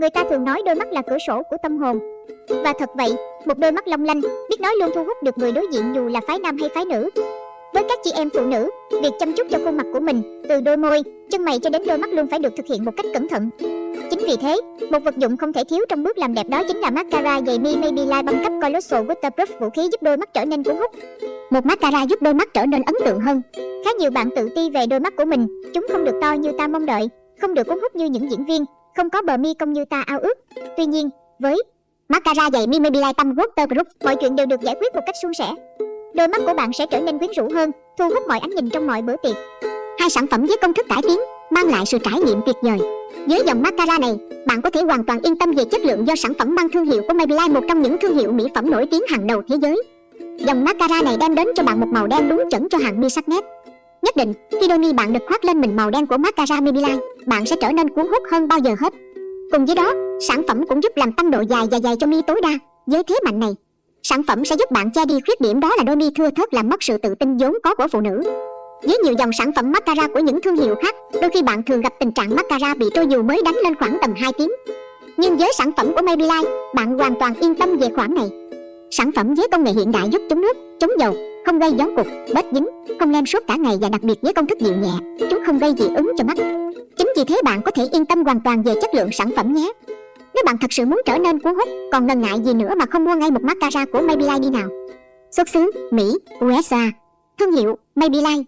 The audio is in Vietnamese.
Người ta thường nói đôi mắt là cửa sổ của tâm hồn. Và thật vậy, một đôi mắt long lanh, biết nói luôn thu hút được người đối diện dù là phái nam hay phái nữ. Với các chị em phụ nữ, việc chăm chút cho khuôn mặt của mình, từ đôi môi, chân mày cho đến đôi mắt luôn phải được thực hiện một cách cẩn thận. Chính vì thế, một vật dụng không thể thiếu trong bước làm đẹp đó chính là mascara dày mi Maybelline băng cấp Colossal Waterproof vũ khí giúp đôi mắt trở nên cuốn hút. Một mascara giúp đôi mắt trở nên ấn tượng hơn. Khá nhiều bạn tự ti về đôi mắt của mình, chúng không được to như ta mong đợi, không được cuốn hút như những diễn viên, không có bờ mi cong như ta ao ước. Tuy nhiên, với mascara dày mi Maybelline Water Group, mọi chuyện đều được giải quyết một cách suôn sẻ. Đôi mắt của bạn sẽ trở nên quyến rũ hơn, thu hút mọi ánh nhìn trong mọi bữa tiệc. Hai sản phẩm với công thức cải tiến mang lại sự trải nghiệm tuyệt vời. Với dòng mascara này, bạn có thể hoàn toàn yên tâm về chất lượng do sản phẩm mang thương hiệu của Maybelline, một trong những thương hiệu mỹ phẩm nổi tiếng hàng đầu thế giới. Dòng mascara này đem đến cho bạn một màu đen đúng chuẩn cho hàng mi sắc nét. Nhất định, khi đôi mi bạn được khoác lên mình màu đen của mascara Maybelline, bạn sẽ trở nên cuốn hút hơn bao giờ hết. Cùng với đó, sản phẩm cũng giúp làm tăng độ dài và dày cho mi tối đa. Với thế mạnh này, sản phẩm sẽ giúp bạn che đi khuyết điểm đó là đôi mi thưa thớt làm mất sự tự tin vốn có của phụ nữ. Với nhiều dòng sản phẩm mascara của những thương hiệu khác, đôi khi bạn thường gặp tình trạng mascara bị trôi dù mới đánh lên khoảng tầm 2 tiếng. Nhưng với sản phẩm của Maybelline, bạn hoàn toàn yên tâm về khoản này. Sản phẩm với công nghệ hiện đại giúp chống nước, chống dầu, không gây gión cục, bết dính, không lem suốt cả ngày và đặc biệt với công thức dịu nhẹ, chúng không gây dị ứng cho mắt. Chính vì thế bạn có thể yên tâm hoàn toàn về chất lượng sản phẩm nhé. Nếu bạn thật sự muốn trở nên cuốn hút, còn ngần ngại gì nữa mà không mua ngay một mascara của Maybelline đi nào. Xuất xứ Mỹ, USA. Thương hiệu Maybelline